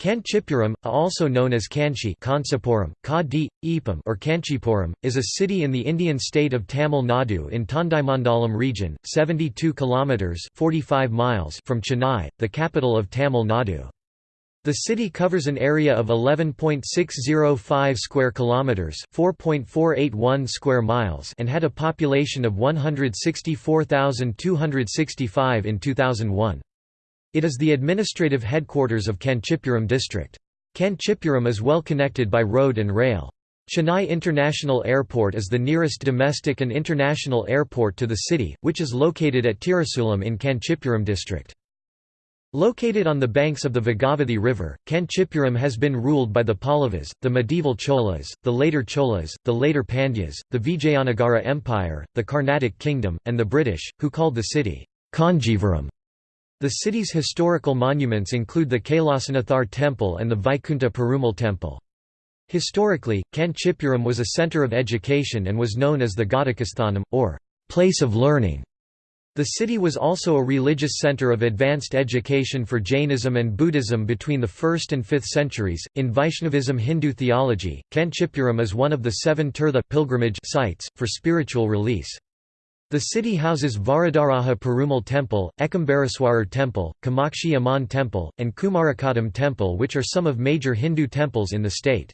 Kanchipuram, also known as Kanchi or Kanchipuram, is a city in the Indian state of Tamil Nadu in Tondaimandalam region, 72 kilometers (45 miles) from Chennai, the capital of Tamil Nadu. The city covers an area of 11.605 square kilometers, 4.481 square miles, and had a population of 164,265 in 2001. It is the administrative headquarters of Kanchipuram district. Kanchipuram is well connected by road and rail. Chennai International Airport is the nearest domestic and international airport to the city, which is located at Tirasulam in Kanchipuram district. Located on the banks of the Bhagavathi River, Kanchipuram has been ruled by the Pallavas, the medieval Cholas, the later Cholas, the later Pandyas, the Vijayanagara Empire, the Carnatic Kingdom, and the British, who called the city Kanjivaram. The city's historical monuments include the Kailasanathar Temple and the Vaikunta Perumal Temple. Historically, Kanchipuram was a center of education and was known as the Ghatikasthanam, or place of learning. The city was also a religious center of advanced education for Jainism and Buddhism between the 1st and 5th centuries. In Vaishnavism Hindu theology, Kanchipuram is one of the seven tirtha pilgrimage sites, for spiritual release. The city houses Varadaraja Perumal Temple, Ekambareswarar Temple, Kamakshi Amman Temple, and Kumarakottam Temple which are some of major Hindu temples in the state.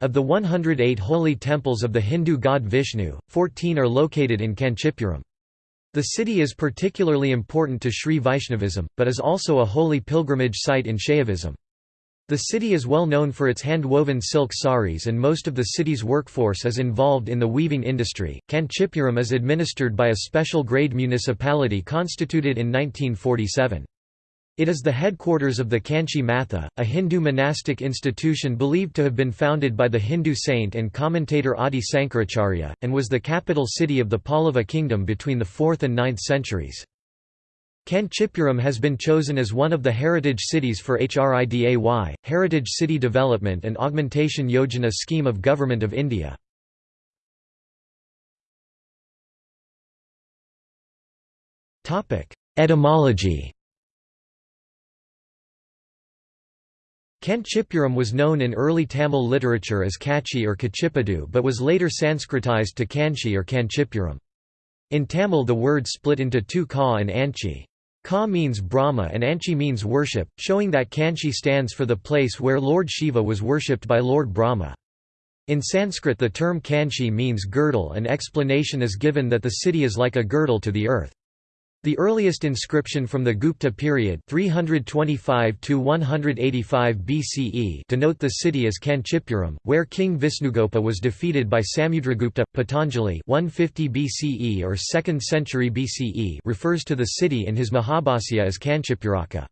Of the 108 holy temples of the Hindu god Vishnu, 14 are located in Kanchipuram. The city is particularly important to Sri Vaishnavism, but is also a holy pilgrimage site in Shaivism. The city is well known for its hand-woven silk saris and most of the city's workforce is involved in the weaving industry. Kanchipuram is administered by a special grade municipality constituted in 1947. It is the headquarters of the Kanchi Matha, a Hindu monastic institution believed to have been founded by the Hindu saint and commentator Adi Sankaracharya, and was the capital city of the Pallava kingdom between the 4th and 9th centuries. Kanchipuram has been chosen as one of the heritage cities for HRIDAY, Heritage City Development and Augmentation Yojana scheme of Government of India. Etymology Kanchipuram was known in early Tamil literature as Kachi or Kachipadu but was later Sanskritized to Kanchi or Kanchipuram. In Tamil the word split into two ka and anchi. Ka means Brahma and Anchi means worship, showing that Kanchi stands for the place where Lord Shiva was worshipped by Lord Brahma. In Sanskrit the term Kanchi means girdle and explanation is given that the city is like a girdle to the earth. The earliest inscription from the Gupta period 325 BCE denote the city as Kanchipuram, where King Visnugopa was defeated by Samudragupta. Patanjali 150 BCE or 2nd century BCE refers to the city in his Mahabhasya as Kanchipuraka.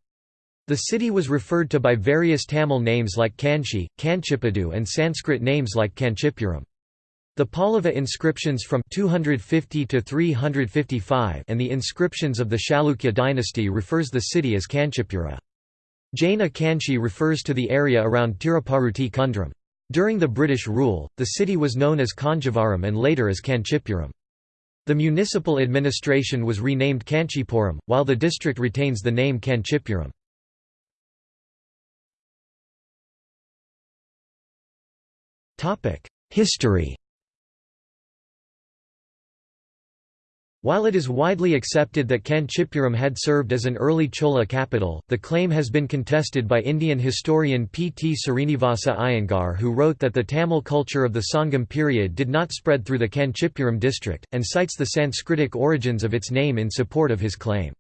The city was referred to by various Tamil names like Kanchi, Kanchipadu and Sanskrit names like Kanchipuram. The Pallava inscriptions from 250 to 355 and the inscriptions of the Chalukya dynasty refers the city as Kanchipura. Jaina Kanchi refers to the area around Tiruparuti Kundram. During the British rule, the city was known as Kanjivaram and later as Kanchipuram. The municipal administration was renamed Kanchipuram, while the district retains the name Kanchipuram. History While it is widely accepted that Kanchipuram had served as an early Chola capital, the claim has been contested by Indian historian P. T. Srinivasa Iyengar who wrote that the Tamil culture of the Sangam period did not spread through the Kanchipuram district, and cites the Sanskritic origins of its name in support of his claim.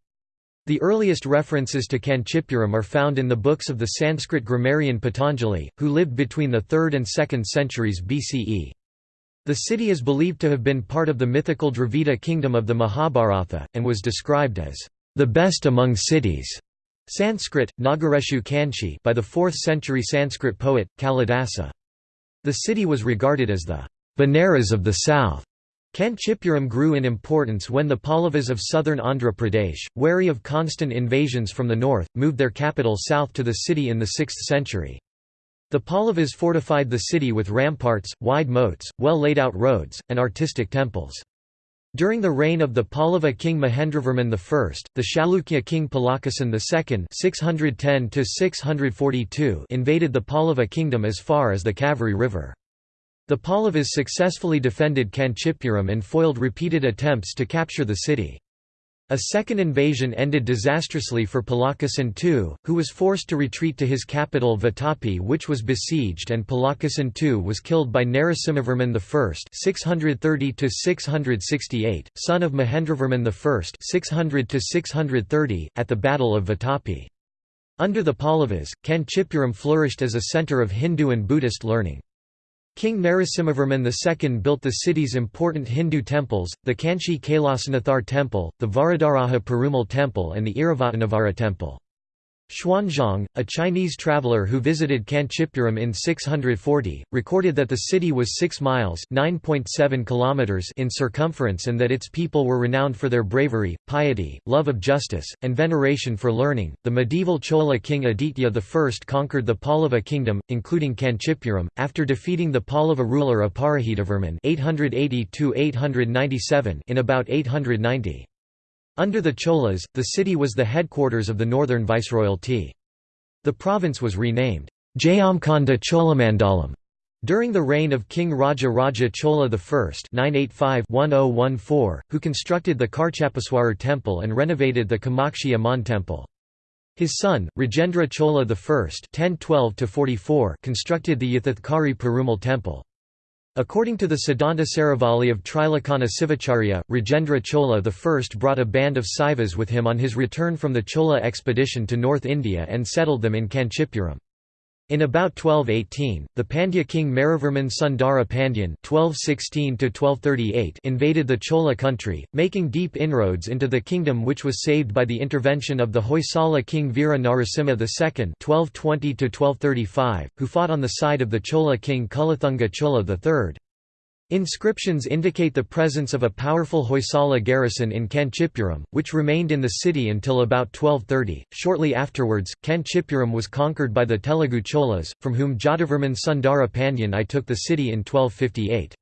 The earliest references to Kanchipuram are found in the books of the Sanskrit grammarian Patanjali, who lived between the 3rd and 2nd centuries BCE. The city is believed to have been part of the mythical Dravida kingdom of the Mahabharata, and was described as the best among cities. Sanskrit, Nagareshu Kanchi by the 4th century Sanskrit poet, Kalidasa. The city was regarded as the Benares of the south. Kanchipuram grew in importance when the Pallavas of southern Andhra Pradesh, wary of constant invasions from the north, moved their capital south to the city in the 6th century. The Pallavas fortified the city with ramparts, wide moats, well laid out roads, and artistic temples. During the reign of the Pallava king Mahendravarman I, the Chalukya king Pulakeshin II (610–642) invaded the Pallava kingdom as far as the Kaveri River. The Pallavas successfully defended Kanchipuram and foiled repeated attempts to capture the city. A second invasion ended disastrously for Pulakeshin II, who was forced to retreat to his capital Vatapi which was besieged and Pulakeshin II was killed by Narasimhavarman I 630 son of Mahendravarman I 600 at the Battle of Vatapi. Under the Pallavas, Kanchipuram flourished as a centre of Hindu and Buddhist learning. King Narasimhavarman II built the city's important Hindu temples, the Kanchi Kailasanathar temple, the Varadaraja Perumal temple and the Iravataneswara temple. Xuanzang, a Chinese traveller who visited Kanchipuram in 640, recorded that the city was 6 miles kilometers in circumference and that its people were renowned for their bravery, piety, love of justice, and veneration for learning. The medieval Chola king Aditya I conquered the Pallava kingdom, including Kanchipuram, after defeating the Pallava ruler Aparajitavarman (880–897) in about 890. Under the Cholas, the city was the headquarters of the northern viceroyalty. The province was renamed Jayamkanda Cholamandalam during the reign of King Raja Raja Chola I 985 who constructed the Kachapeswarar temple and renovated the Kamakshi Amman temple. His son, Rajendra Chola I 1012 constructed the Yathathkari Perumal temple. According to the Siddhanta Saravali of Trilochana Sivacharya, Rajendra Chola I brought a band of Saivas with him on his return from the Chola expedition to North India and settled them in Kanchipuram. In about 1218, the Pandya king Maravarman Sundara Pandyan (1216–1238) invaded the Chola country, making deep inroads into the kingdom, which was saved by the intervention of the Hoysala king Veera Narasimha II (1220–1235), who fought on the side of the Chola king Kulathunga Chola III. Inscriptions indicate the presence of a powerful Hoysala garrison in Kanchipuram, which remained in the city until about 1230. Shortly afterwards, Kanchipuram was conquered by the Telugu Cholas, from whom Jatavarman Sundara Pandyan I took the city in 1258.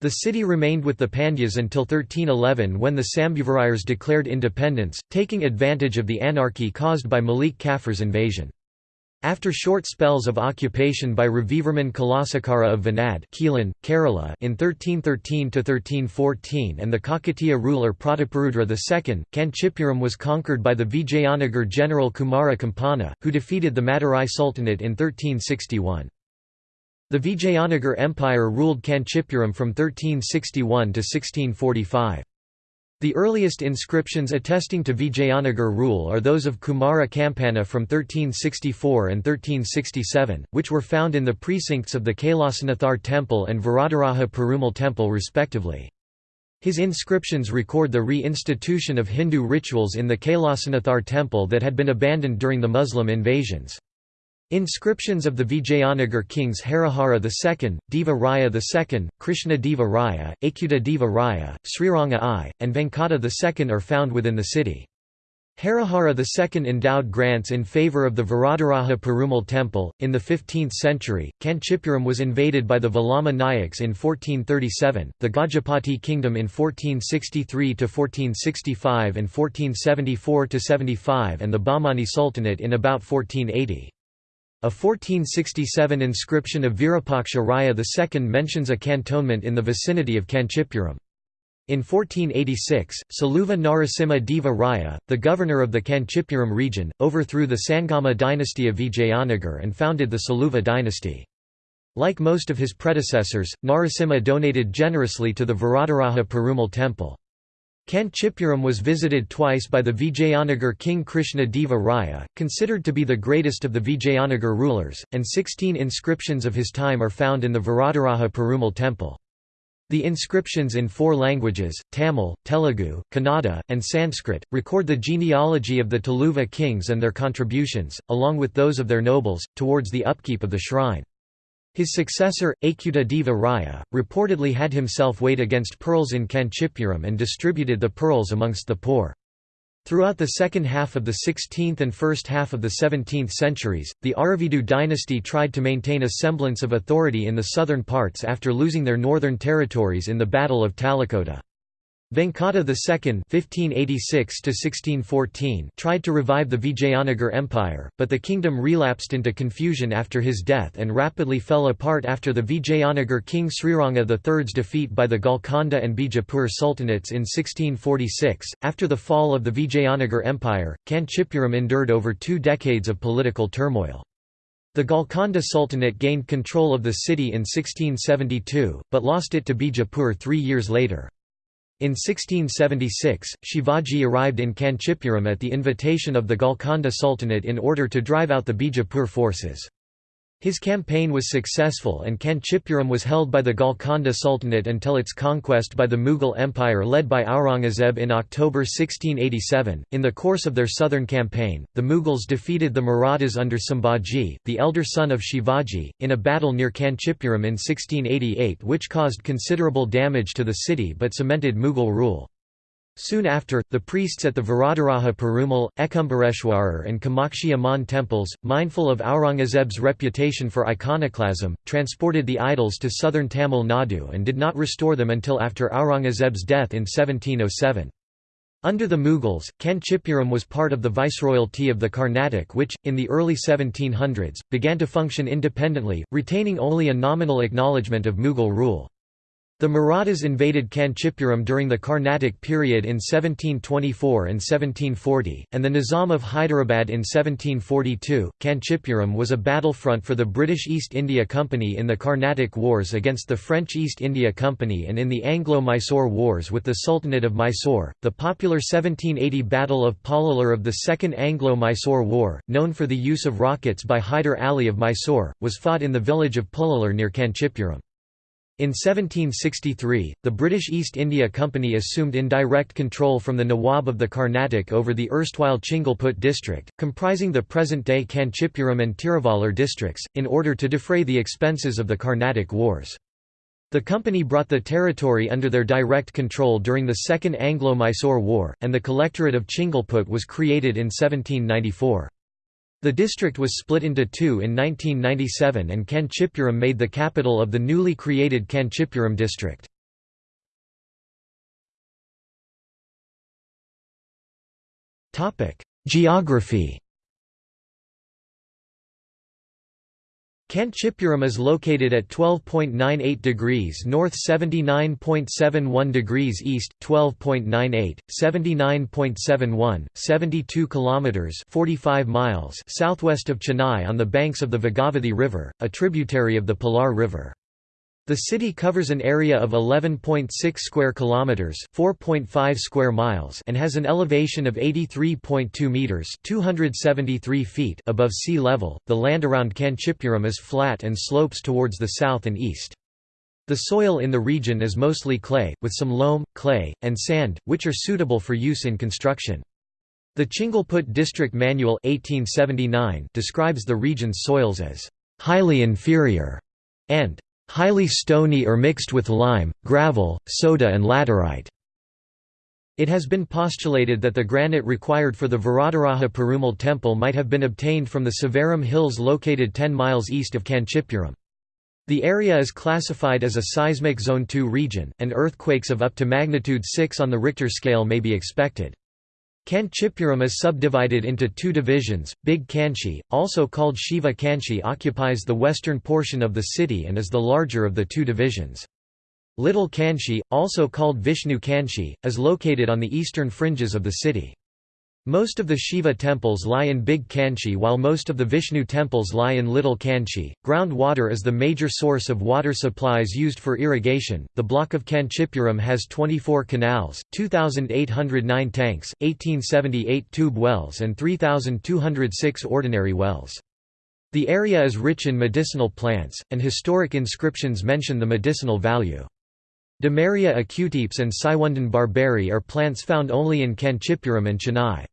The city remained with the Pandyas until 1311 when the Sambhuvarayars declared independence, taking advantage of the anarchy caused by Malik Kafur's invasion. After short spells of occupation by Ravivarman Kulasekhara of Venad Keelan, Kerala in 1313–1314 and the Kakatiya ruler Prataparudra II, Kanchipuram was conquered by the Vijayanagar general Kumara Kampana, who defeated the Madurai Sultanate in 1361. The Vijayanagar Empire ruled Kanchipuram from 1361 to 1645. The earliest inscriptions attesting to Vijayanagar rule are those of Kumara Kampana from 1364 and 1367, which were found in the precincts of the Kailasanathar temple and Varadaraja Perumal temple respectively. His inscriptions record the re-institution of Hindu rituals in the Kailasanathar temple that had been abandoned during the Muslim invasions. Inscriptions of the Vijayanagar kings Harihara II, Deva Raya II, Krishna Deva Raya, Achyuta Deva Raya, Sriranga I, and Venkata II are found within the city. Harihara II endowed grants in favour of the Varadaraja Perumal temple. In the 15th century, Kanchipuram was invaded by the Velama Nayaks in 1437, the Gajapati kingdom in 1463 1465 and 1474 75, and the Bahmani Sultanate in about 1480. A 1467 inscription of Virupaksha Raya II mentions a cantonment in the vicinity of Kanchipuram. In 1486, Saluva Narasimha Deva Raya, the governor of the Kanchipuram region, overthrew the Sangama dynasty of Vijayanagar and founded the Saluva dynasty. Like most of his predecessors, Narasimha donated generously to the Varadaraja Perumal temple. Kanchipuram was visited twice by the Vijayanagar king Krishna Deva Raya, considered to be the greatest of the Vijayanagar rulers, and 16 inscriptions of his time are found in the Varadaraja Perumal temple. The inscriptions in four languages, Tamil, Telugu, Kannada, and Sanskrit, record the genealogy of the Tuluva kings and their contributions, along with those of their nobles, towards the upkeep of the shrine. His successor, Achyuta Deva Raya, reportedly had himself weighed against pearls in Kanchipuram and distributed the pearls amongst the poor. Throughout the second half of the 16th and first half of the 17th centuries, the Aravidu dynasty tried to maintain a semblance of authority in the southern parts after losing their northern territories in the Battle of Talikota. Venkata II (1586–1614) tried to revive the Vijayanagar Empire, but the kingdom relapsed into confusion after his death and rapidly fell apart after the Vijayanagar king Sriranga III's defeat by the Golconda and Bijapur sultanates in 1646. After the fall of the Vijayanagar Empire, Kanchipuram endured over two decades of political turmoil. The Golconda Sultanate gained control of the city in 1672, but lost it to Bijapur three years later. In 1676, Shivaji arrived in Kanchipuram at the invitation of the Golconda Sultanate in order to drive out the Bijapur forces. His campaign was successful and Kanchipuram was held by the Golconda Sultanate until its conquest by the Mughal Empire led by Aurangzeb in October 1687. In the course of their southern campaign, the Mughals defeated the Marathas under Sambhaji, the elder son of Shivaji, in a battle near Kanchipuram in 1688 which caused considerable damage to the city but cemented Mughal rule. Soon after, the priests at the Varadaraja Perumal, Ekambareswarar and Kamakshi Amman temples, mindful of Aurangzeb's reputation for iconoclasm, transported the idols to southern Tamil Nadu and did not restore them until after Aurangzeb's death in 1707. Under the Mughals, Kanchipuram was part of the viceroyalty of the Carnatic which, in the early 1700s, began to function independently, retaining only a nominal acknowledgement of Mughal rule. The Marathas invaded Kanchipuram during the Carnatic period in 1724 and 1740, and the Nizam of Hyderabad in 1742. Kanchipuram was a battlefront for the British East India Company in the Carnatic Wars against the French East India Company and in the Anglo-Mysore Wars with the Sultanate of Mysore. The popular 1780 Battle of Pollilur of the Second Anglo-Mysore War, known for the use of rockets by Hyder Ali of Mysore, was fought in the village of Pollilur near Kanchipuram. In 1763, the British East India Company assumed indirect control from the Nawab of the Carnatic over the erstwhile Chingalput district, comprising the present-day Kanchipuram and Tiruvallur districts, in order to defray the expenses of the Carnatic Wars. The company brought the territory under their direct control during the Second Anglo-Mysore War, and the Collectorate of Chingalput was created in 1794. The district was split into two in 1997 and Kanchipuram made the capital of the newly created Kanchipuram district. Geography Kanchipuram is located at 12.98 degrees north 79.71 degrees east, 12.98, 79.71, 72 kilometers 45 miles southwest of Chennai on the banks of the Bhagavathi River, a tributary of the Palar River. The city covers an area of 11.6 square kilometers, 4.5 square miles, and has an elevation of 83.2 meters, 273 feet above sea level. The land around Kanchipuram is flat and slopes towards the south and east. The soil in the region is mostly clay, with some loam, clay, and sand, which are suitable for use in construction. The Chingalput District Manual 1879 describes the region's soils as highly inferior and highly stony or mixed with lime, gravel, soda and laterite. It has been postulated that the granite required for the Varadaraja Perumal temple might have been obtained from the Sevaram hills located 10 miles east of Kanchipuram. The area is classified as a seismic zone 2 region, and earthquakes of up to magnitude 6 on the Richter scale may be expected. Kanchipuram is subdivided into two divisions. Big Kanchi, also called Shiva Kanchi, occupies the western portion of the city and is the larger of the two divisions. Little Kanchi, also called Vishnu Kanchi, is located on the eastern fringes of the city. Most of the Shiva temples lie in Big Kanchi while most of the Vishnu temples lie in Little Kanchi. Groundwater is the major source of water supplies used for irrigation. The block of Kanchipuram has 24 canals, 2,809 tanks, 1878 tube wells, and 3,206 ordinary wells. The area is rich in medicinal plants, and historic inscriptions mention the medicinal value. Demaria acutipes and Siwundan barberi are plants found only in Kanchipuram and Chennai.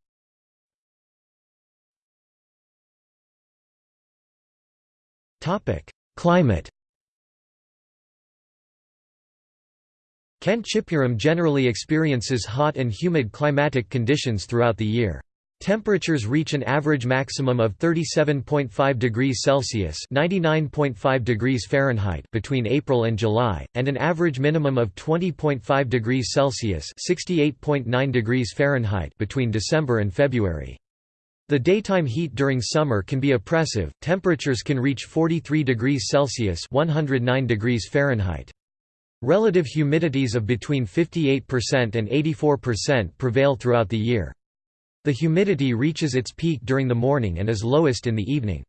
Climate Kanchipuram generally experiences hot and humid climatic conditions throughout the year. Temperatures reach an average maximum of 37.5 degrees Celsius (99.5 degrees Fahrenheit) between April and July, and an average minimum of 20.5 degrees Celsius (68.9 degrees Fahrenheit) between December and February. The daytime heat during summer can be oppressive. Temperatures can reach 43 degrees Celsius (109 degrees Fahrenheit). Relative humidities of between 58% and 84% prevail throughout the year. The humidity reaches its peak during the morning and is lowest in the evening.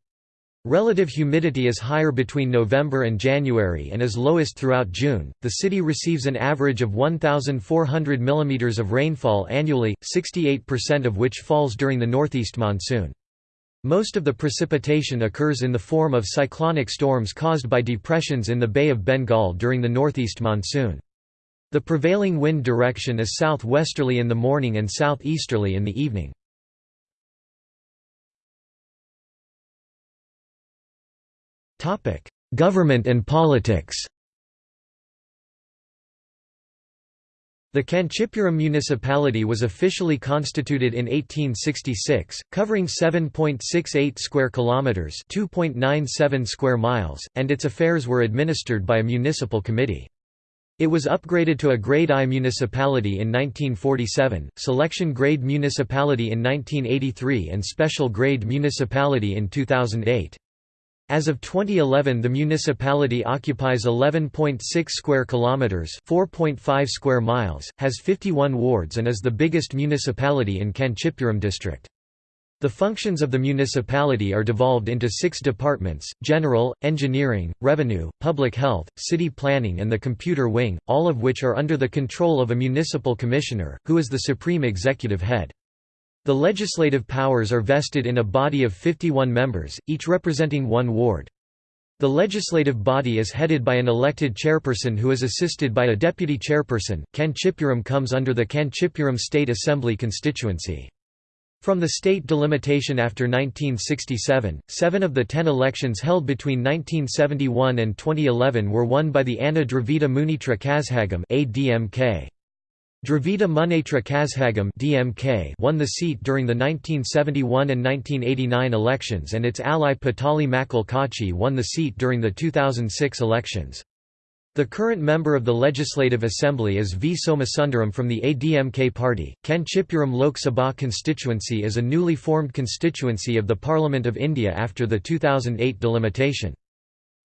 Relative humidity is higher between November and January and is lowest throughout June. The city receives an average of 1,400 mm of rainfall annually, 68% of which falls during the northeast monsoon. Most of the precipitation occurs in the form of cyclonic storms caused by depressions in the Bay of Bengal during the northeast monsoon. The prevailing wind direction is southwesterly in the morning and southeasterly in the evening. Government and politics The Kanchipuram municipality was officially constituted in 1866, covering 7.68 square kilometers, 2.97 square miles, and its affairs were administered by a municipal committee. It was upgraded to a Grade I municipality in 1947, Selection Grade Municipality in 1983 and Special Grade Municipality in 2008. As of 2011 the municipality occupies 11.6 square kilometers, 4.5 square miles, has 51 wards and is the biggest municipality in Kanchipuram district. The functions of the municipality are devolved into six departments, general, engineering, revenue, public health, city planning and the computer wing, all of which are under the control of a municipal commissioner, who is the supreme executive head. The legislative powers are vested in a body of 51 members, each representing one ward. The legislative body is headed by an elected chairperson who is assisted by a deputy chairperson. Kanchipuram comes under the Kanchipuram State Assembly constituency. From the state delimitation after 1967, seven of the ten elections held between 1971 and 2011 were won by the Anna Dravida Munnetra Kazhagam ADMK. Dravida Munnetra Kazhagam DMK won the seat during the 1971 and 1989 elections and its ally Pattali Makkal Katchi won the seat during the 2006 elections. The current member of the Legislative Assembly is V. Somasundaram from the ADMK party. Kanchipuram Lok Sabha constituency is a newly formed constituency of the Parliament of India after the 2008 delimitation.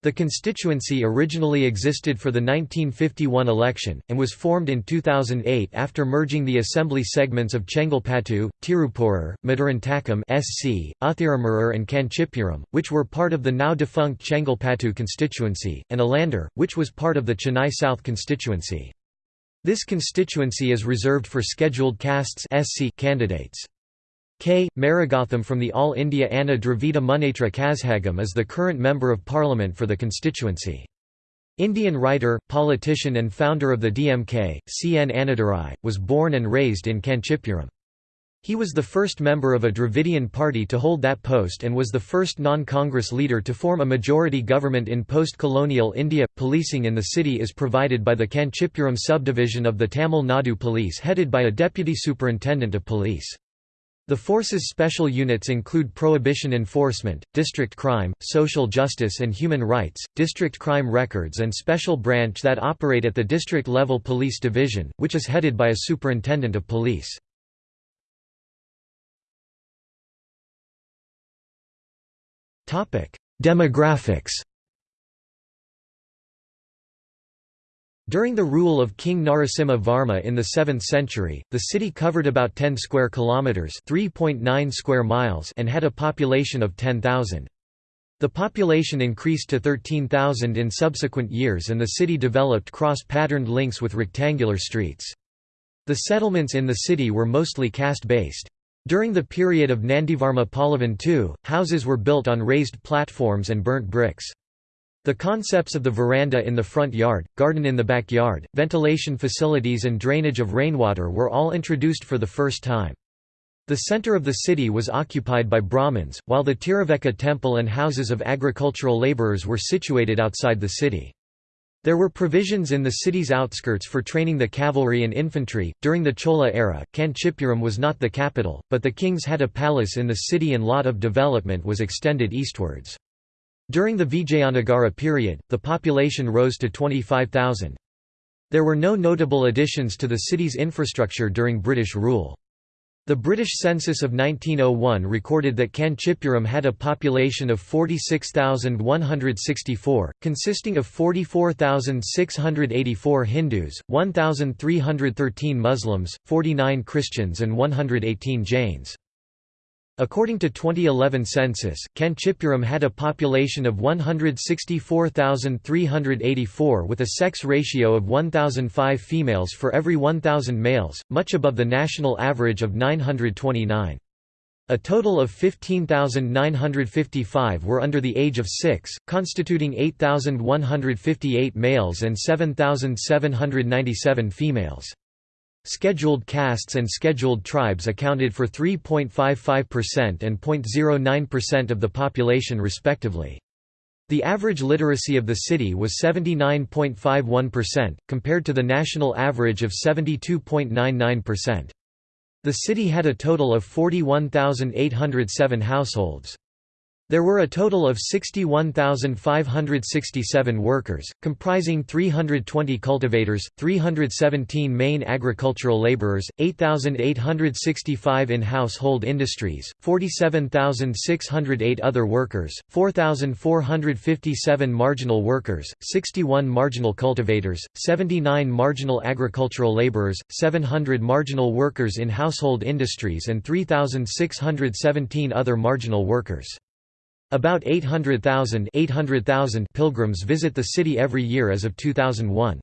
The constituency originally existed for the 1951 election, and was formed in 2008 after merging the assembly segments of Chengalpattu, Thiruporur, Madurantakam SC, Uthiramurur and Kanchipuram, which were part of the now-defunct Chengalpattu constituency, and Alandur, which was part of the Chennai South constituency. This constituency is reserved for scheduled castes SC candidates. K. Maragatham from the All India Anna Dravida Munnetra Kazhagam is the current Member of Parliament for the constituency. Indian writer, politician and founder of the DMK, C. N. Annadurai, was born and raised in Kanchipuram. He was the first member of a Dravidian party to hold that post and was the first non-Congress leader to form a majority government in post-colonial India. Policing in the city is provided by the Kanchipuram subdivision of the Tamil Nadu Police headed by a deputy superintendent of police. The force's special units include prohibition enforcement, district crime, social justice and human rights, district crime records and special branch that operate at the district-level police division, which is headed by a superintendent of police. Demographics During the rule of King Narasimha Varma in the 7th century, the city covered about 10 square kilometers, 3.9 square miles, and had a population of 10,000. The population increased to 13,000 in subsequent years and the city developed cross-patterned links with rectangular streets. The settlements in the city were mostly caste-based. During the period of Nandivarma Pallavan II, houses were built on raised platforms and burnt bricks. The concepts of the veranda in the front yard, garden in the backyard, ventilation facilities and drainage of rainwater were all introduced for the first time. The center of the city was occupied by Brahmins, while the Tiruvekka temple and houses of agricultural laborers were situated outside the city. There were provisions in the city's outskirts for training the cavalry and infantry. During the Chola era, Kanchipuram was not the capital, but the kings had a palace in the city and lot of development was extended eastwards. During the Vijayanagara period, the population rose to 25,000. There were no notable additions to the city's infrastructure during British rule. The British census of 1901 recorded that Kanchipuram had a population of 46,164, consisting of 44,684 Hindus, 1,313 Muslims, 49 Christians and 118 Jains. According to 2011 census, Kanchipuram had a population of 164,384 with a sex ratio of 1,005 females for every 1,000 males, much above the national average of 929. A total of 15,955 were under the age of 6, constituting 8,158 males and 7,797 females. Scheduled castes and scheduled tribes accounted for 3.55% and 0.09% of the population respectively. The average literacy of the city was 79.51%, compared to the national average of 72.99%. The city had a total of 41,807 households. There were a total of 61,567 workers, comprising 320 cultivators, 317 main agricultural laborers, 8,865 in household industries, 47,608 other workers, 4,457 marginal workers, 61 marginal cultivators, 79 marginal agricultural laborers, 700 marginal workers in household industries and 3,617 other marginal workers. About 800,000 pilgrims visit the city every year as of 2001.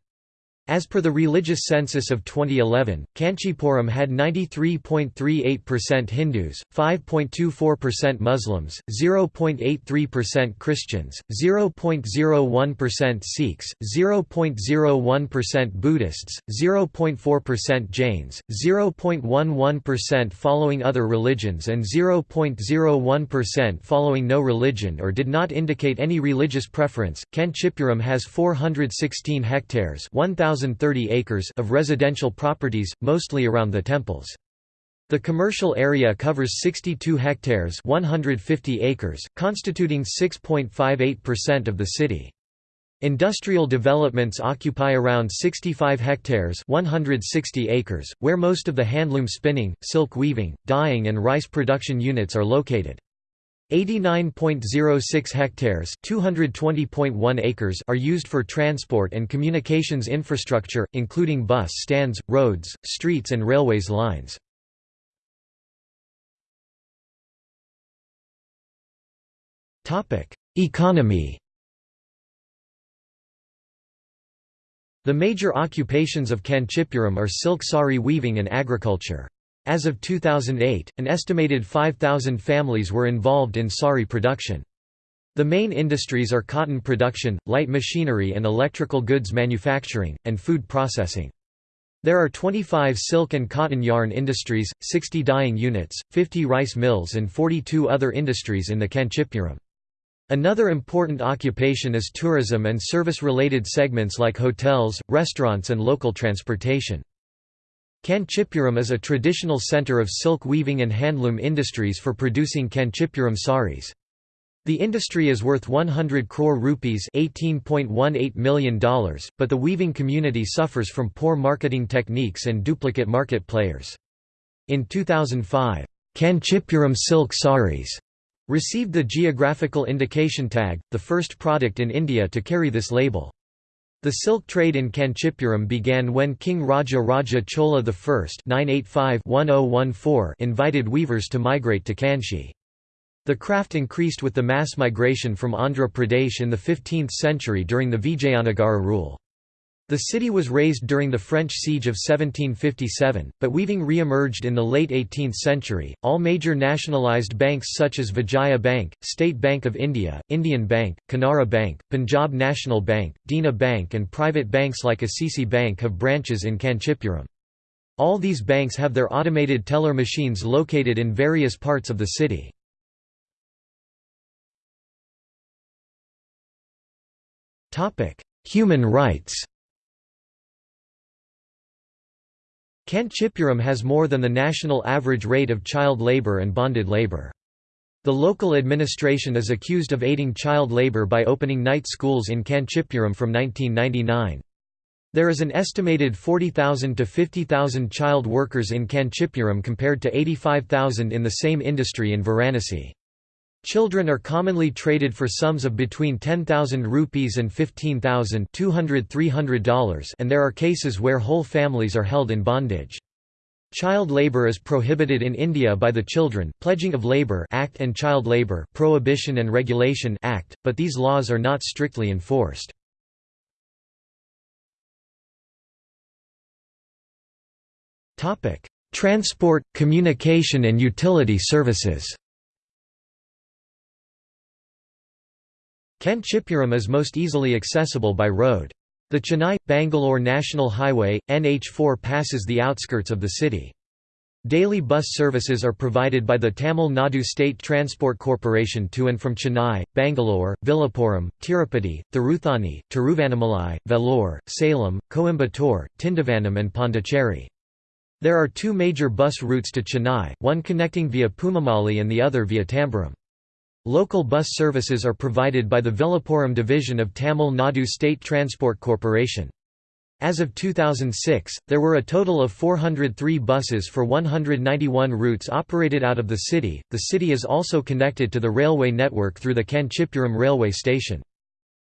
As per the religious census of 2011, Kanchipuram had 93.38% Hindus, 5.24% Muslims, 0.83% Christians, 0.01% Sikhs, 0.01% Buddhists, 0.4% Jains, 0.11% following other religions and 0.01% following no religion or did not indicate any religious preference. Kanchipuram has 416 hectares 1,000 1,030 acres of residential properties, mostly around the temples. The commercial area covers 62 hectares 150 acres, constituting 6.58% of the city. Industrial developments occupy around 65 hectares 160 acres, where most of the handloom spinning, silk weaving, dyeing and rice production units are located. 89.06 hectares (220.1 acres) are used for transport and communications infrastructure, including bus stands, roads, streets and railways lines. Economy. The major occupations of Kanchipuram are silk sari weaving and agriculture. As of 2008, an estimated 5,000 families were involved in sari production. The main industries are cotton production, light machinery and electrical goods manufacturing, and food processing. There are 25 silk and cotton yarn industries, 60 dyeing units, 50 rice mills and 42 other industries in the Kanchipuram. Another important occupation is tourism and service-related segments like hotels, restaurants and local transportation. Kanchipuram is a traditional centre of silk weaving and handloom industries for producing Kanchipuram saris. The industry is worth 100 crore rupees $18.18 million, but the weaving community suffers from poor marketing techniques and duplicate market players. In 2005, Kanchipuram silk saris received the geographical indication tag, the first product in India to carry this label. The silk trade in Kanchipuram began when King Raja Raja Chola I oh invited weavers to migrate to Kanchi. The craft increased with the mass migration from Andhra Pradesh in the 15th century during the Vijayanagara rule. The city was razed during the French siege of 1757, but weaving re-emerged in the late 18th century. All major nationalized banks such as Vijaya Bank, State Bank of India, Indian Bank, Canara Bank, Punjab National Bank, Dena Bank and private banks like Axis Bank have branches in Kanchipuram. All these banks have their automated teller machines located in various parts of the city. Human rights Kanchipuram has more than the national average rate of child labour and bonded labour. The local administration is accused of aiding child labour by opening night schools in Kanchipuram from 1999. There is an estimated 40,000 to 50,000 child workers in Kanchipuram compared to 85,000 in the same industry in Varanasi. Children are commonly traded for sums of between 10,000 rupees and 15,000 $300 and there are cases where whole families are held in bondage. Child labour is prohibited in India by the Children Pledging of Labour Act and Child Labour Prohibition and Regulation Act, but these laws are not strictly enforced. Transport, communication and utility services. Kanchipuram is most easily accessible by road. The Chennai-Bangalore National Highway, NH4 passes the outskirts of the city. Daily bus services are provided by the Tamil Nadu State Transport Corporation to and from Chennai, Bangalore, Villupuram, Tirupati, Thiruthani, Tiruvannamalai, Vellore, Salem, Coimbatore, Tindivanam and Pondicherry. There are two major bus routes to Chennai, one connecting via Poonamallee and the other via Tambaram. Local bus services are provided by the Villupuram division of Tamil Nadu State Transport Corporation. As of 2006, there were a total of 403 buses for 191 routes operated out of the city. The city is also connected to the railway network through the Kanchipuram railway station.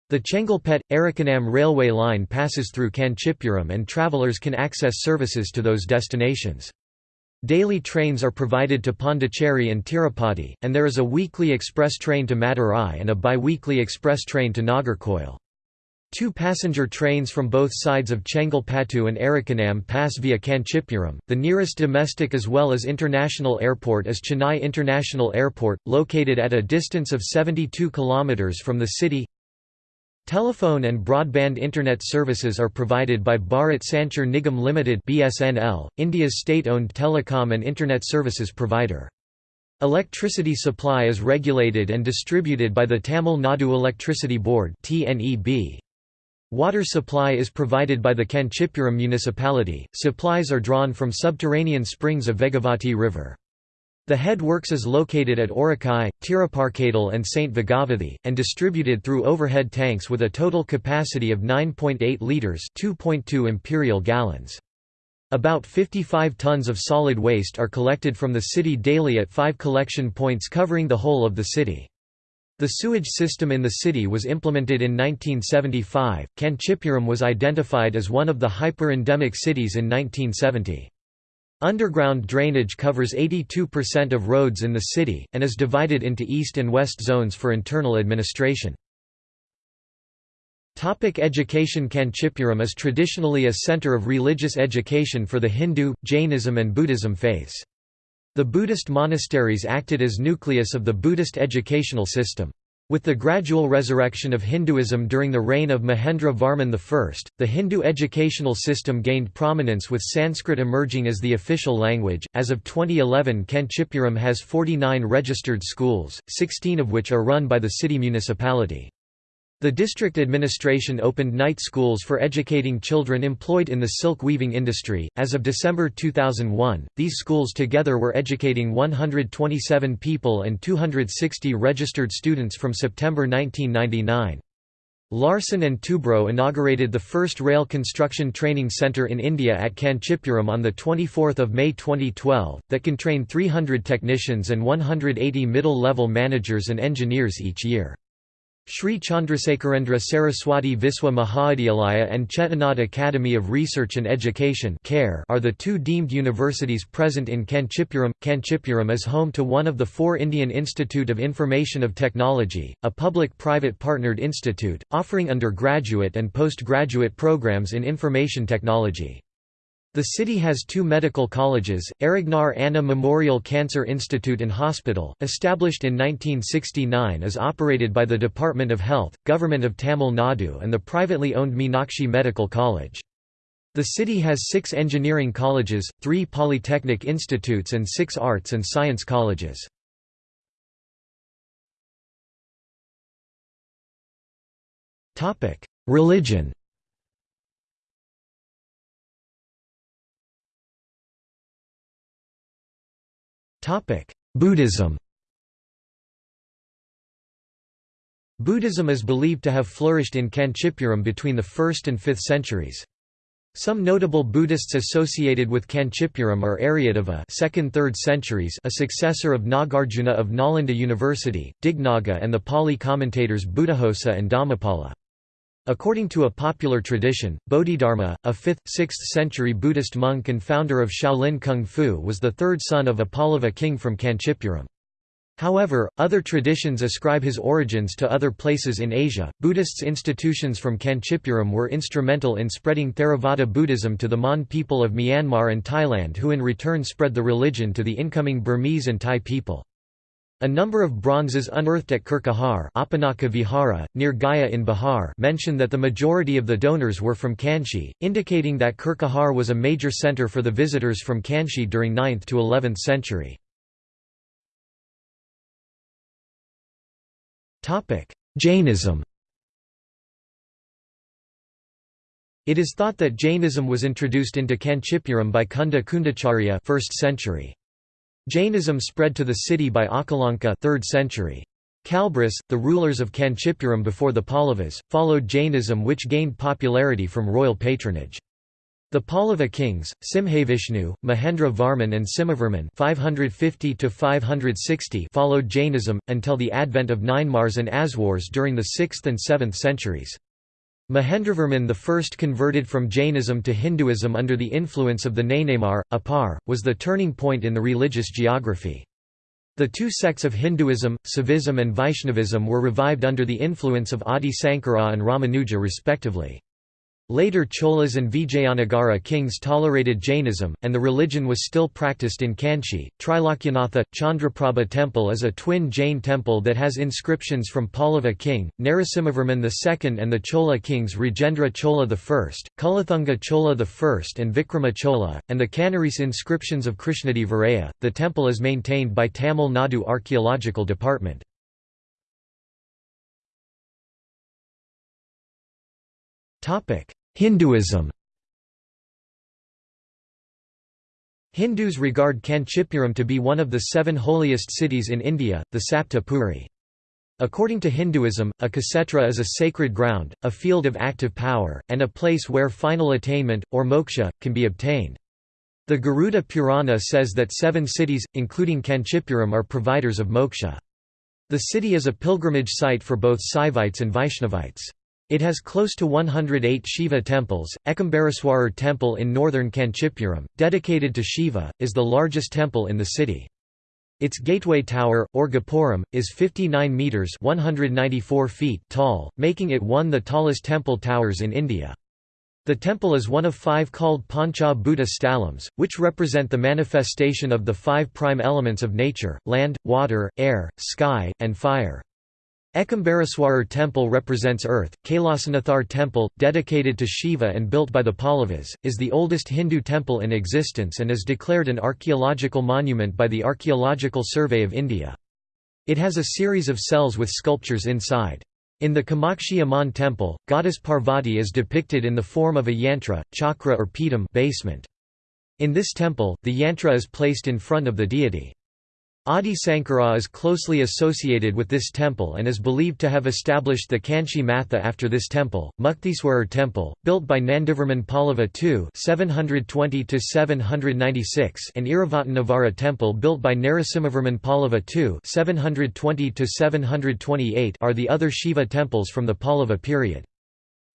The Chengalpet Arakkonam railway line passes through Kanchipuram and travelers can access services to those destinations. Daily trains are provided to Pondicherry and Tirupati, and there is a weekly express train to Madurai and a bi-weekly express train to Nagercoil. Two passenger trains from both sides of Chengalpattu and Arakkonam pass via Kanchipuram. The nearest domestic as well as international airport is Chennai International Airport, located at a distance of 72 km from the city. Telephone and broadband internet services are provided by Bharat Sanchar Nigam Limited (BSNL), India's state-owned telecom and internet services provider. Electricity supply is regulated and distributed by the Tamil Nadu Electricity Board (TNEB). Water supply is provided by the Kanchipuram municipality. Supplies are drawn from subterranean springs of Vegavati River. The head works is located at Orakai, Tiruparkadal and St. Vigavathi, and distributed through overhead tanks with a total capacity of 9.8 litres 2.2 imperial gallons. About 55 tons of solid waste are collected from the city daily at five collection points covering the whole of the city. The sewage system in the city was implemented in 1975. Kanchipuram was identified as one of the hyper-endemic cities in 1970. Underground drainage covers 82% of roads in the city, and is divided into east and west zones for internal administration. Topic education Kanchipuram is traditionally a center of religious education for the Hindu, Jainism and Buddhism faiths. The Buddhist monasteries acted as nucleus of the Buddhist educational system. With the gradual resurrection of Hinduism during the reign of Mahendra Varman I, the Hindu educational system gained prominence with Sanskrit emerging as the official language. As of 2011, Kanchipuram has 49 registered schools, 16 of which are run by the city municipality. The district administration opened night schools for educating children employed in the silk weaving industry. As of December 2001, these schools together were educating 127 people and 260 registered students from September 1999. Larsen & Toubro inaugurated the first rail construction training centre in India at Kanchipuram on 24 May 2012, that can train 300 technicians and 180 middle-level managers and engineers each year. Sri Chandrasekharendra Saraswati Viswa Mahavidyalaya and Chettinad Academy of Research and Education are the two deemed universities present in Kanchipuram. Kanchipuram is home to one of the four Indian Institute of Information of Technology, a public-private partnered institute, offering undergraduate and postgraduate programs in information technology. The city has two medical colleges, Arignar Anna Memorial Cancer Institute and Hospital, established in 1969 is operated by the Department of Health, Government of Tamil Nadu and the privately owned Meenakshi Medical College. The city has six engineering colleges, three polytechnic institutes and six arts and science colleges. Religion Buddhism Buddhism is believed to have flourished in Kanchipuram between the 1st and 5th centuries. Some notable Buddhists associated with Kanchipuram are Aryadeva 2nd–3rd centuries a successor of Nagarjuna of Nalanda University, Dignaga and the Pali commentators Buddhaghosa and Dhammapala. According to a popular tradition, Bodhidharma, a 5th, 6th century Buddhist monk and founder of Shaolin Kung Fu was the third son of a Pallava king from Kanchipuram. However, other traditions ascribe his origins to other places in Asia. Buddhists' institutions from Kanchipuram were instrumental in spreading Theravada Buddhism to the Mon people of Myanmar and Thailand, who in return spread the religion to the incoming Burmese and Thai people. A number of bronzes unearthed at Kurkihar Apanaka Vihara, near Gaya in Bihar mention that the majority of the donors were from Kanchi, indicating that Kurkihar was a major center for the visitors from Kanchi during 9th to 11th century. Jainism It is thought that Jainism was introduced into Kanchipuram by Kunda Kundacharya 1st century. Jainism spread to the city by Akalanka 3rd century. Kalabhras, the rulers of Kanchipuram before the Pallavas, followed Jainism which gained popularity from royal patronage. The Pallava kings, Simhavishnu, Mahendra Varman and Simhavarman 550 followed Jainism, until the advent of Nayanmars and Aswars during the 6th and 7th centuries. Mahendravarman I converted from Jainism to Hinduism under the influence of the Nainaimar, Appar, was the turning point in the religious geography. The two sects of Hinduism, Saivism and Vaishnavism were revived under the influence of Adi Sankara and Ramanuja respectively. Later Cholas and Vijayanagara kings tolerated Jainism, and the religion was still practiced in Kanchi. Trilokyanatha Chandraprabha Temple is a twin Jain temple that has inscriptions from Pallava king, Narasimhavarman II and the Chola kings Rajendra Chola I, Kulathunga Chola I and Vikrama Chola, and the Kanarese inscriptions of Krishnadevaraya. The temple is maintained by Tamil Nadu Archaeological Department. Hinduism Hindus regard Kanchipuram to be one of the seven holiest cities in India, the Sapta Puri. According to Hinduism, a ksetra is a sacred ground, a field of active power, and a place where final attainment, or moksha, can be obtained. The Garuda Purana says that seven cities, including Kanchipuram are providers of moksha. The city is a pilgrimage site for both Saivites and Vaishnavites. It has close to 108 Shiva temples. Ekambareswarar Temple in northern Kanchipuram, dedicated to Shiva, is the largest temple in the city. Its gateway tower, or Gopuram, is 59 metres 194 feet tall, making it one of the tallest temple towers in India. The temple is one of five called Pancha Bhoota Stalams, which represent the manifestation of the five prime elements of nature, land, water, air, sky, and fire. Ekambareswarar temple represents earth. Kailasanathar temple, dedicated to Shiva and built by the Pallavas, is the oldest Hindu temple in existence and is declared an archaeological monument by the Archaeological Survey of India. It has a series of cells with sculptures inside. In the Kamakshi Amman temple, goddess Parvati is depicted in the form of a yantra, chakra or pidam basement. In this temple, the yantra is placed in front of the deity. Adi Sankara is closely associated with this temple and is believed to have established the Kanchi Matha after this temple. Muktiswarar temple, built by Nandivarman Pallava II (720–796), and Iravataneswara temple built by Narasimhavarman Pallava II (720–728), are the other Shiva temples from the Pallava period.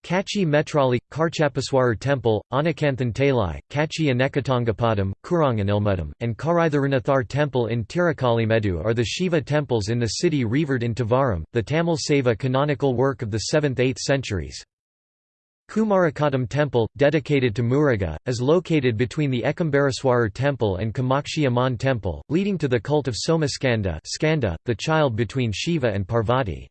Kachi Metrali, Kachapeswarar Temple, Anakanthan Talai, Kachi Anekatangapadam, Kuranganilmudam, and Karitharunathar Temple in Tirukalimedu are the Shiva temples in the city revered in Tevaram, the Tamil Saiva canonical work of the 7th–8th centuries. Kumarakottam Temple, dedicated to Muruga, is located between the Ekambareswarar Temple and Kamakshi Amman Temple, leading to the cult of Somaskanda Skanda, the child between Shiva and Parvati.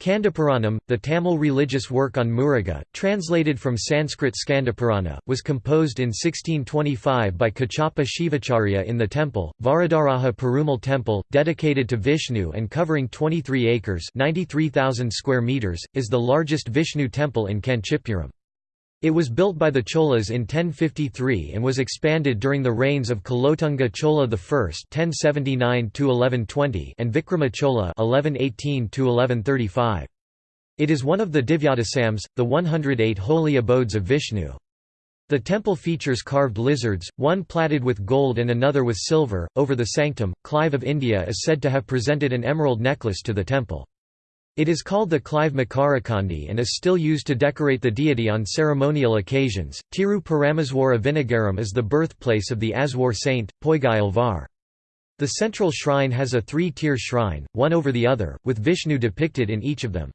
Kandapuranam, the Tamil religious work on Muruga, translated from Sanskrit Skandapurana, was composed in 1625 by Kachappa Shivacharya in the temple, Varadaraja Perumal temple, dedicated to Vishnu and covering 23 acres 93,000 square meters, is the largest Vishnu temple in Kanchipuram. It was built by the Cholas in 1053 and was expanded during the reigns of Kulothunga Chola I (1079–1120) and Vikrama Chola (1118–1135). It is one of the Divyadesams, the 108 holy abodes of Vishnu. The temple features carved lizards, one platted with gold and another with silver. Over the sanctum, Clive of India is said to have presented an emerald necklace to the temple. It is called the Clive Makarakandi and is still used to decorate the deity on ceremonial occasions. Tiru Parameswara Vinnagaram is the birthplace of the Aswar saint, Poigai Alvar. The central shrine has a three-tier shrine, one over the other, with Vishnu depicted in each of them.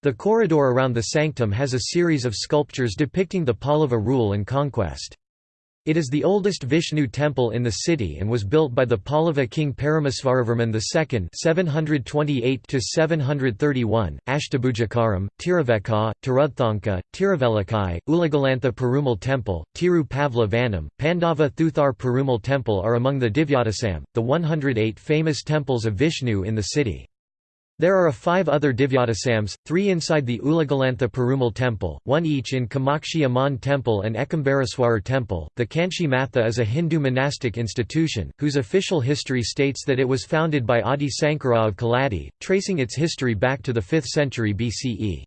The corridor around the sanctum has a series of sculptures depicting the Pallava rule and conquest. It is the oldest Vishnu temple in the city and was built by the Pallava king Paramasvaravarman II (728–731), Ashtabhujakaram, Tiruvekka, Tiruthanka, Tiruvelikai, Ulagalantha Perumal Temple, Tiru Pavla Vanam, Pandava Thuthar Perumal Temple are among the Divyadesam, the 108 famous temples of Vishnu in the city. There are five other Divyadesams, three inside the Ulagalantha Perumal temple, one each in Kamakshi Amman temple and Ekambareswarar temple. The Kanchi Matha is a Hindu monastic institution, whose official history states that it was founded by Adi Sankara of Kaladi, tracing its history back to the 5th century BCE.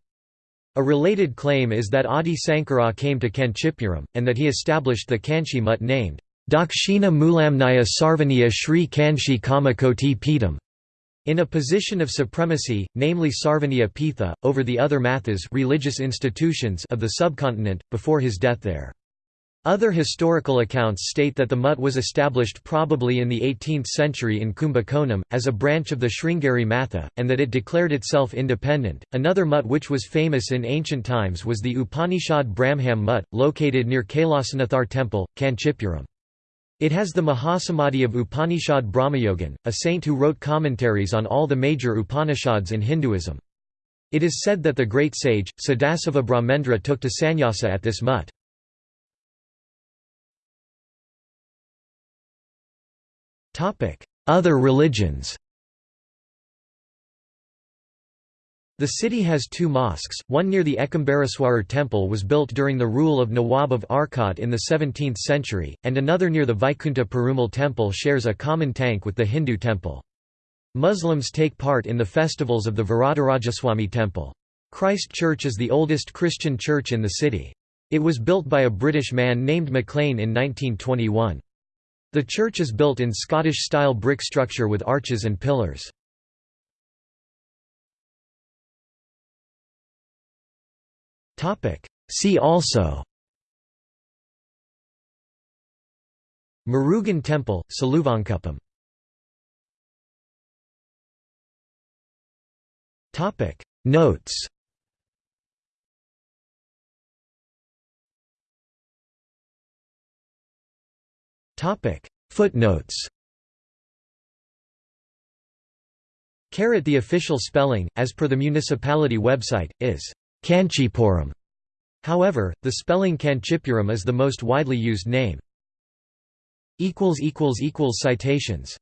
A related claim is that Adi Sankara came to Kanchipuram, and that he established the Kanchi Mutt named Dakshina Mulamnaya Sarvajna Sri Kanchi Kamakoti Peetam in a position of supremacy, namely Sarvajna Pitha, over the other mathas religious institutions of the subcontinent, before his death there. Other historical accounts state that the Mutt was established probably in the 18th century in Kumbakonam, as a branch of the Sringeri Matha, and that it declared itself independent. Another Mutt which was famous in ancient times was the Upanishad Brahmham Mutt, located near Kailasanathar temple, Kanchipuram. It has the Mahasamadhi of Upanishad Brahmayogin, a saint who wrote commentaries on all the major Upanishads in Hinduism. It is said that the great sage, Sadasiva Brahmendra took to sannyasa at this mutt. Other religions The city has two mosques, one near the Ekambareswarar temple was built during the rule of Nawab of Arcot in the 17th century, and another near the Vaikunta Perumal temple shares a common tank with the Hindu temple. Muslims take part in the festivals of the Varadarajaswamy temple. Christ Church is the oldest Christian church in the city. It was built by a British man named Maclean in 1921. The church is built in Scottish-style brick structure with arches and pillars. Topic. See also. Murugan Temple, Saluvankuppam Topic. Notes. Topic. Footnotes. Caret the official spelling, as per the municipality website, is Kancheepuram. However, the spelling Kanchipuram is the most widely used name. Citations